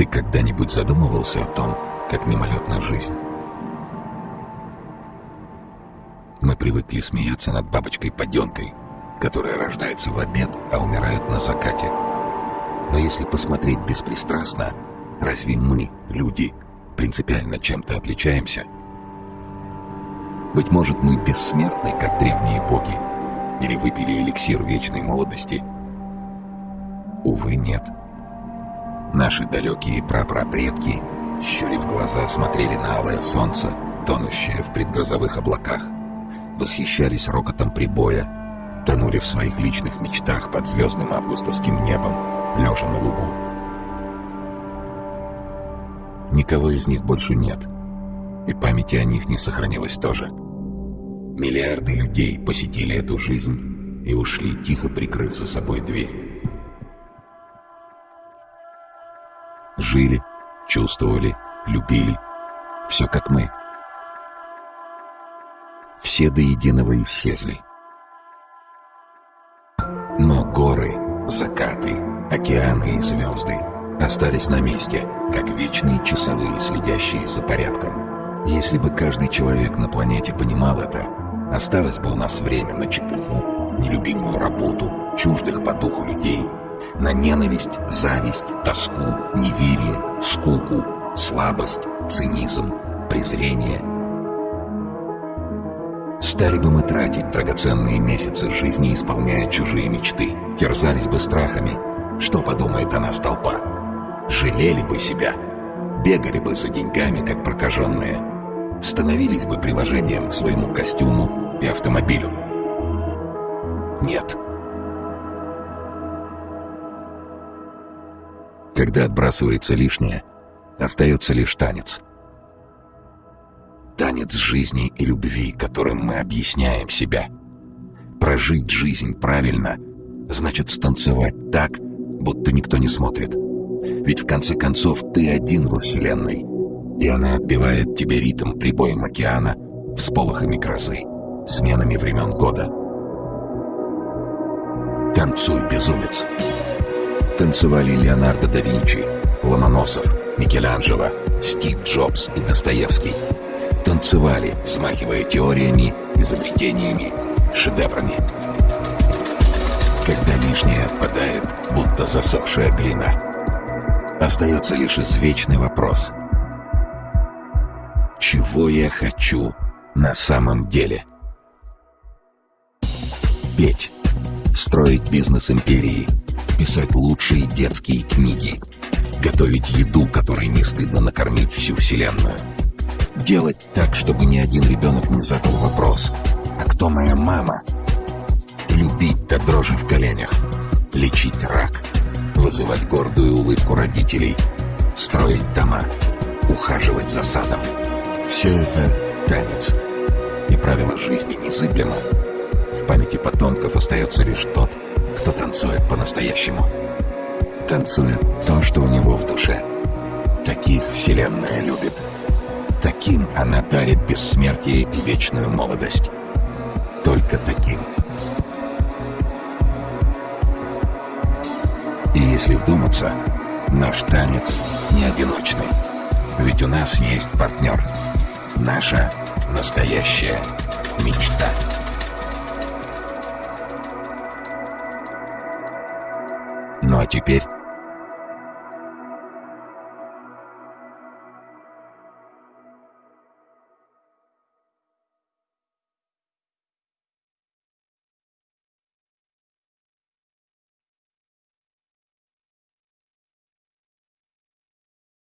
Ты когда-нибудь задумывался о том, как мимолетна жизнь? Мы привыкли смеяться над бабочкой-поденкой, которая рождается в обед, а умирает на закате. Но если посмотреть беспристрастно, разве мы, люди, принципиально чем-то отличаемся? Быть может, мы бессмертны, как древние боги? Или выпили эликсир вечной молодости? Увы, нет. Наши далекие прапрапредки, щурив глаза, смотрели на алое солнце, тонущее в предгрозовых облаках, восхищались рокотом прибоя, тонули в своих личных мечтах под звездным августовским небом, лежа на лугу. Никого из них больше нет, и памяти о них не сохранилось тоже. Миллиарды людей посетили эту жизнь и ушли, тихо прикрыв за собой дверь. Жили, чувствовали, любили. Все как мы. Все до единого исчезли. Но горы, закаты, океаны и звезды остались на месте, как вечные часовые, следящие за порядком. Если бы каждый человек на планете понимал это, осталось бы у нас время на чепуху, нелюбимую работу, чуждых по духу людей, на ненависть, зависть, тоску, неверие, скуку, слабость, цинизм, презрение – Стали бы мы тратить драгоценные месяцы жизни, исполняя чужие мечты, терзались бы страхами. Что подумает о нас толпа? Жалели бы себя, бегали бы за деньгами, как прокаженные, становились бы приложением к своему костюму и автомобилю. Нет. Когда отбрасывается лишнее, остается лишь танец — танец жизни и любви, которым мы объясняем себя. Прожить жизнь правильно значит станцевать так, будто никто не смотрит. Ведь в конце концов ты один во Вселенной, и она отбивает тебе ритм прибоем океана, всполохами грозы, сменами времен года. Танцуй, безумец! Танцевали Леонардо да Винчи, Ломоносов, Микеланджело, Стив Джобс и Достоевский — танцевали, взмахивая теориями, изобретениями, шедеврами. Когда лишнее отпадает, будто засохшая глина, остается лишь извечный вопрос. Чего я хочу на самом деле? Петь, строить бизнес империи, писать лучшие детские книги, готовить еду, которой не стыдно накормить всю вселенную — Делать так, чтобы ни один ребенок не задал вопрос «А кто моя мама?» Любить до дрожи в коленях, лечить рак, вызывать гордую улыбку родителей, строить дома, ухаживать за садом. Все это танец. И правило жизни незыблемо. В памяти потомков остается лишь тот, кто танцует по-настоящему. Танцует то, что у него в душе. Таких Вселенная любит. Таким она дарит бессмертие и вечную молодость. Только таким. И если вдуматься, наш танец не одиночный. Ведь у нас есть партнер. Наша настоящая мечта. А теперь